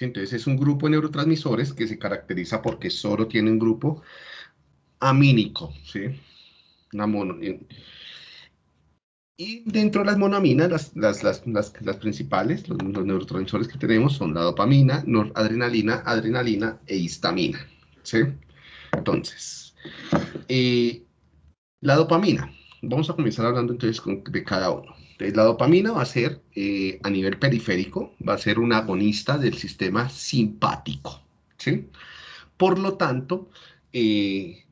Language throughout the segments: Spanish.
Entonces es un grupo de neurotransmisores que se caracteriza porque solo tiene un grupo amínico, ¿sí? Una mono, y dentro de las monaminas, las, las, las, principales, los, neurotransmisores que tenemos son la dopamina, noradrenalina, adrenalina e histamina. ¿sí? Entonces, eh, la dopamina. Vamos a comenzar hablando entonces de cada uno. Entonces, la dopamina va a ser, eh, a nivel periférico, va a ser un agonista del sistema simpático. ¿sí? Por lo tanto, eh,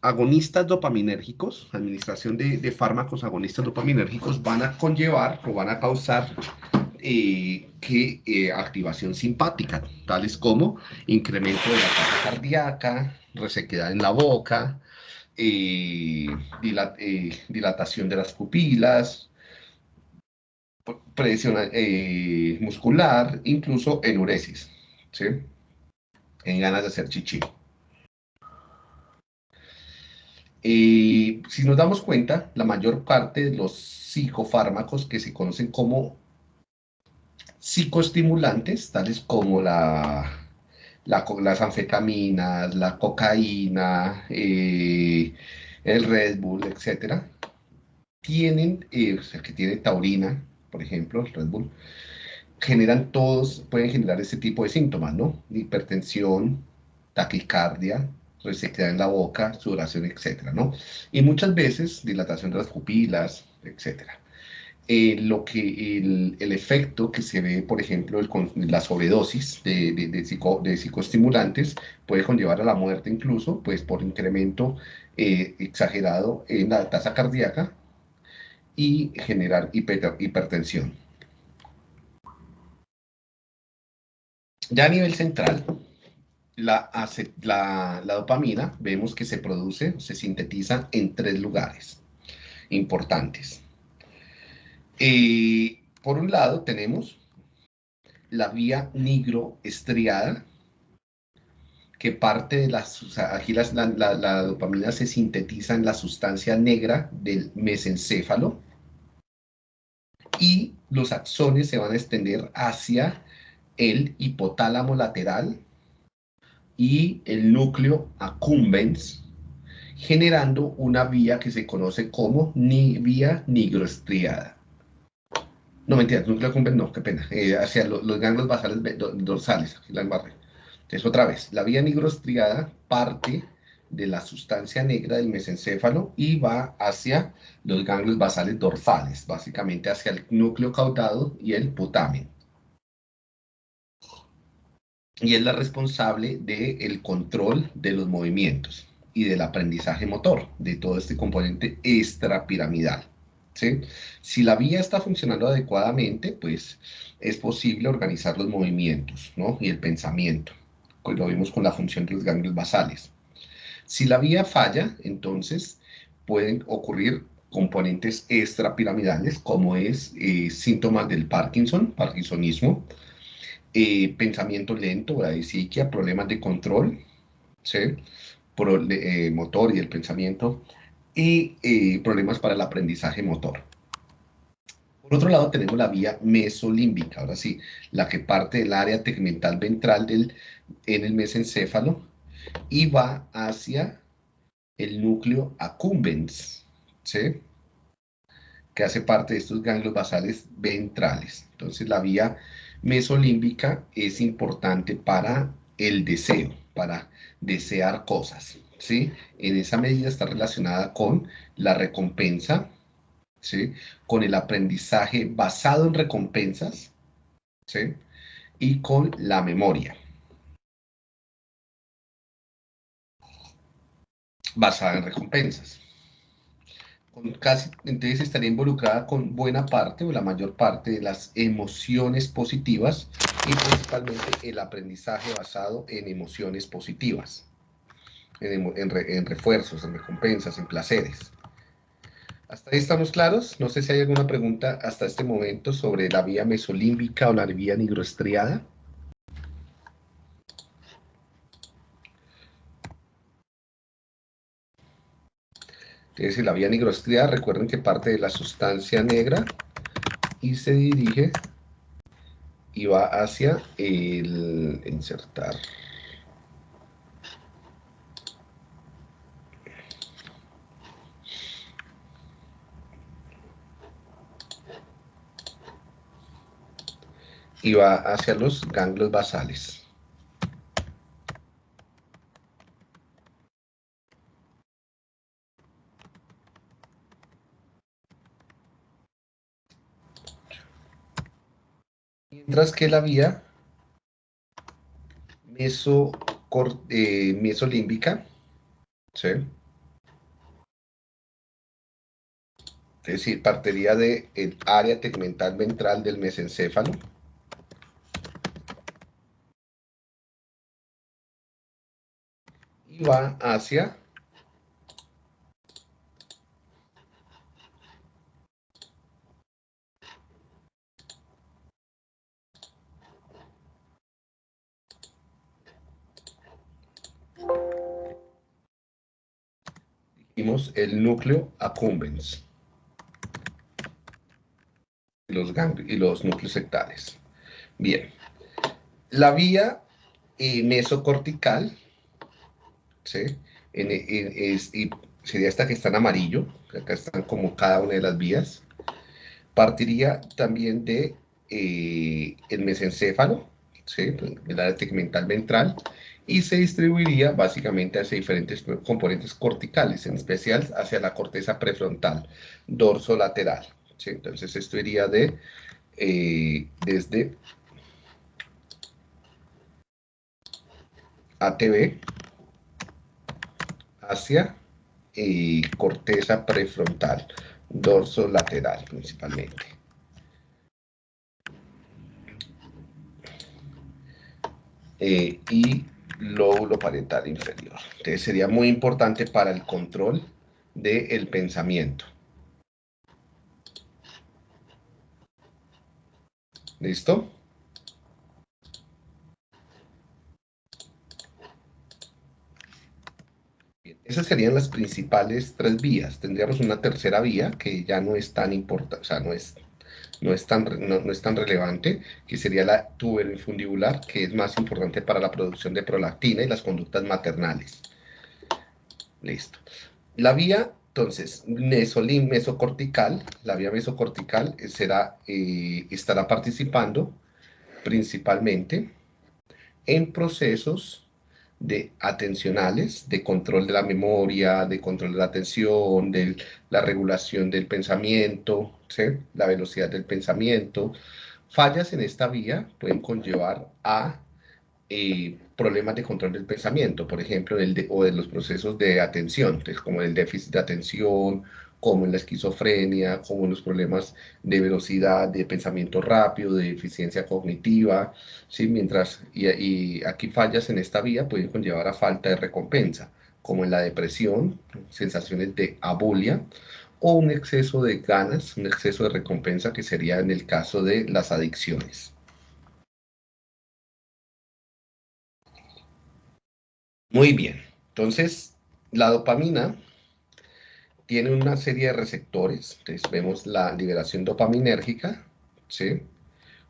agonistas dopaminérgicos, administración de, fármacos agonistas dopaminérgicos van a conllevar o van a causar eh, que eh, activación simpática, tales como incremento de la tasa cardíaca, resequedad en la boca, eh, dilatación de las pupilas, presión muscular, incluso enuresis, ¿sí? en ganas de hacer chichi. Eh, si nos damos cuenta, la mayor parte de los psicofármacos que se conocen como psicoestimulantes, tales como la, las anfetaminas, la cocaína, eh, el Red Bull, etc., tienen, eh, o sea, que tiene taurina, por ejemplo, el Red Bull, generan todos, pueden generar ese tipo de síntomas, ¿no? Hipertensión, taquicardia, resequedad en la boca, sudoración, etcétera, ¿no? Y muchas veces dilatación de las pupilas, etcétera. Eh, lo que el, efecto que se ve, por ejemplo, el, la sobredosis de, de, de, psicoestimulantes puede conllevar a la muerte incluso, pues por incremento eh, exagerado en la tasa cardíaca y generar hipertensión. Ya a nivel central, la, dopamina vemos que se produce, se sintetiza en tres lugares importantes. Eh, por un lado tenemos la vía nigroestriada, que parte de las, aquí la, dopamina se sintetiza en la sustancia negra del mesencéfalo y los axones se van a extender hacia el hipotálamo lateral, y el núcleo accumbens, generando una vía que se conoce como ni vía nigroestriada. No, mentira, núcleo accumbens no, qué pena, eh, hacia los ganglios basales dorsales, aquí la embarré. Entonces, otra vez, la vía nigroestriada parte de la sustancia negra del mesencéfalo y va hacia los ganglios basales dorsales, básicamente hacia el núcleo caudado y el putamen y es la responsable del control de los movimientos y del aprendizaje motor, de todo este componente extrapiramidal. ¿sí? Si la vía está funcionando adecuadamente, pues es posible organizar los movimientos ¿no? y el pensamiento. Lo vimos con la función de los ganglios basales. Si la vía falla, entonces pueden ocurrir componentes extrapiramidales, como es eh, síntomas del Parkinson, parkinsonismo, eh, pensamiento lento, psiquia, problemas de control, ¿sí? Eh, motor y el pensamiento, y eh, problemas para el aprendizaje motor. Por otro lado, tenemos la vía mesolímbica, ahora sí, la que parte del área tegmental ventral del, en el mesencéfalo y va hacia el núcleo accumbens, ¿sí? que hace parte de estos ganglios basales ventrales. Entonces, la vía mesolímbica es importante para el deseo, para desear cosas, ¿sí? En esa medida está relacionada con la recompensa, ¿sí? Con el aprendizaje basado en recompensas, ¿sí? Y con la memoria. Basada en recompensas entonces estaría involucrada con buena parte o la mayor parte de las emociones positivas y principalmente el aprendizaje basado en emociones positivas, en, en refuerzos, en recompensas, en placeres. ¿Hasta ahí estamos claros? No sé si hay alguna pregunta hasta este momento sobre la vía mesolímbica o la vía nigroestriada. Es la vía nigroestriada, recuerden que parte de la sustancia negra y se dirige y va hacia el insertar. y va hacia los ganglios basales. Mientras que la vía eh, mesolímbica, ¿sí? es decir, partiría del área tegmental ventral del mesencéfalo, va hacia dijimos el núcleo accumbens y los, y los núcleos sectales. Bien, la vía eh, mesocortical ¿sí? y sería esta que está en amarillo, acá están como cada una de las vías. Partiría también de eh, el mesencéfalo, ¿sí? el área tegmental ventral, y se distribuiría básicamente hacia diferentes componentes corticales, en especial hacia la corteza prefrontal, dorso lateral. Entonces esto iría de, eh, desde ATB, hacia y corteza prefrontal, dorso lateral principalmente. Eh, y lóbulo parietal inferior. Entonces sería muy importante para el control del pensamiento. ¿Listo? Esas serían las principales tres vías. Tendríamos una tercera vía que ya no es tan importante, o sea, no es, no es, tan, no, es tan relevante, que sería la tuberoinfundibular, que es más importante para la producción de prolactina y las conductas maternales. Listo. La vía, entonces, mesolim, mesocortical, la vía mesocortical será, eh, estará participando principalmente en procesos de atencionales, de control de la memoria, de control de la atención, de la regulación del pensamiento, la velocidad del pensamiento. Fallas en esta vía pueden conllevar a eh, problemas de control del pensamiento, por ejemplo, o de los procesos de atención, como el déficit de atención como en la esquizofrenia, como en los problemas de velocidad, de pensamiento rápido, de eficiencia cognitiva, ¿sí? Mientras, y, aquí fallas en esta vía pueden conllevar a falta de recompensa, como en la depresión, sensaciones de abulia, o un exceso de ganas, un exceso de recompensa que sería en el caso de las adicciones. Muy bien, entonces la dopamina tiene una serie de receptores, entonces vemos la liberación dopaminérgica, ¿sí?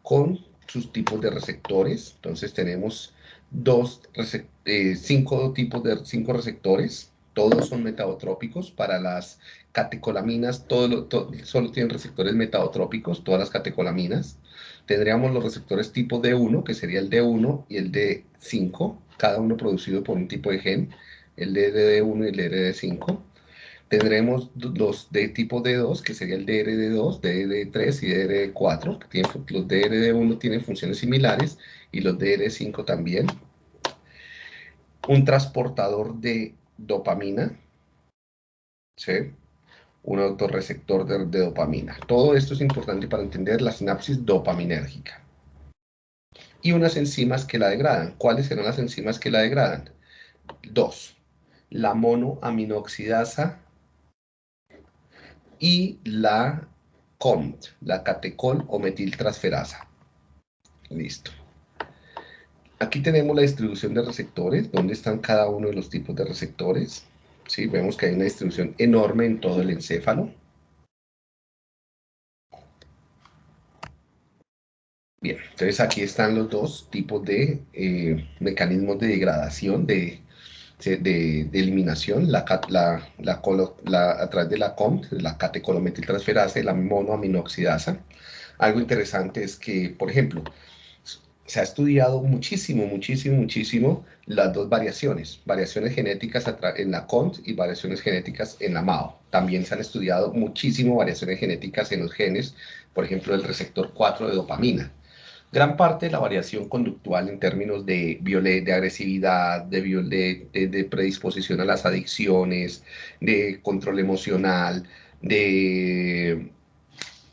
Con sus tipos de receptores, entonces tenemos dos, eh, cinco tipos de cinco receptores, todos son metabotrópicos, para las catecolaminas, todo, solo tienen receptores metabotrópicos, todas las catecolaminas, tendríamos los receptores tipo D1, que sería el D1 y el D5, cada uno producido por un tipo de gen, el DD1 y el DD5, tendremos los de tipo D2, que sería el DRD2, DRD3 y DRD4. Que los DRD1 tienen funciones similares y los DRD5 también. Un transportador de dopamina, ¿sí? un autorreceptor de, de dopamina. Todo esto es importante para entender la sinapsis dopaminérgica. Y unas enzimas que la degradan. ¿Cuáles serán las enzimas que la degradan? Dos. La monoaminoxidasa y la COMT, la catecol o metiltransferasa. Listo. Aquí tenemos la distribución de receptores, donde están cada uno de los tipos de receptores. ¿Sí? Vemos que hay una distribución enorme en todo el encéfalo. Bien, entonces aquí están los dos tipos de eh, mecanismos de degradación, de, de, eliminación, la, la, la, a través de la COMT, la catecolometiltransferasa y la monoaminoxidasa. Algo interesante es que, por ejemplo, se ha estudiado muchísimo, muchísimo, muchísimo las dos variaciones, variaciones genéticas en la CONT y variaciones genéticas en la MAO. También se han estudiado muchísimo variaciones genéticas en los genes, por ejemplo, el receptor 4 de dopamina. Gran parte de la variación conductual en términos de, de agresividad, de, de, predisposición a las adicciones, de control emocional, de,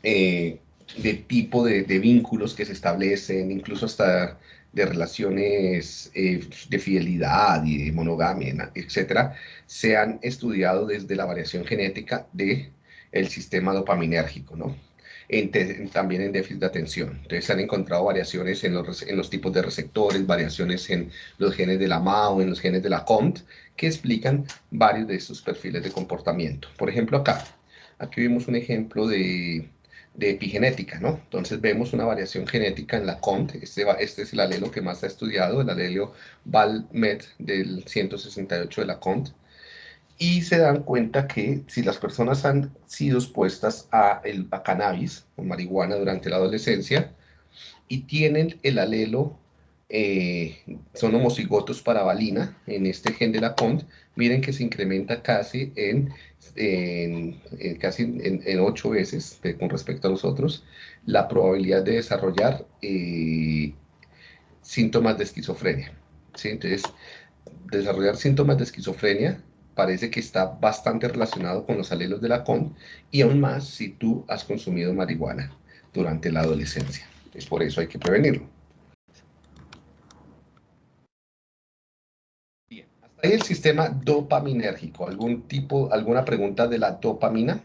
eh, de tipo de, vínculos que se establecen, incluso hasta de relaciones eh, de fidelidad y de monogamia, etcétera, se han estudiado desde la variación genética del el sistema dopaminérgico, ¿no? También en déficit de atención. Entonces se han encontrado variaciones en los, en los tipos de receptores, variaciones en los genes de la MAO, en los genes de la COMT, que explican varios de estos perfiles de comportamiento. Por ejemplo, acá, aquí vemos un ejemplo de, de epigenética, ¿no? Entonces vemos una variación genética en la COMT, este, este es el alelo que más ha estudiado, el alelo VALMET del 168 de la COMT, y se dan cuenta que si las personas han sido expuestas a, el, a cannabis o marihuana durante la adolescencia y tienen el alelo, eh, son homocigotos para valina en este gen de la CONT, miren que se incrementa casi en, casi en, ocho veces con respecto a los otros la probabilidad de desarrollar eh, síntomas de esquizofrenia. ¿sí? Entonces, desarrollar síntomas de esquizofrenia parece que está bastante relacionado con los alelos de la CON y aún más si tú has consumido marihuana durante la adolescencia. Es por eso hay que prevenirlo. Bien, hasta ahí el sistema dopaminérgico. ¿Algún tipo, alguna pregunta de la dopamina?